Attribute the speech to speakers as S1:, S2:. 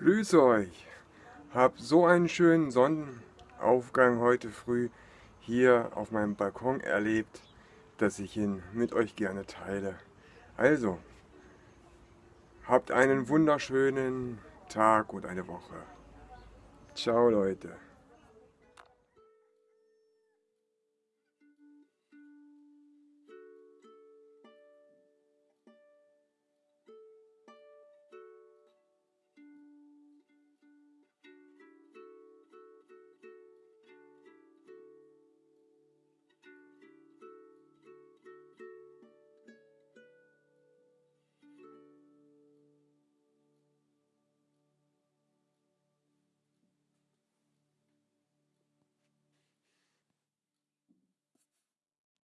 S1: Grüße euch! Hab so einen schönen Sonnenaufgang heute früh hier auf meinem Balkon erlebt, dass ich ihn mit euch gerne teile. Also, habt einen wunderschönen Tag und eine Woche. Ciao Leute!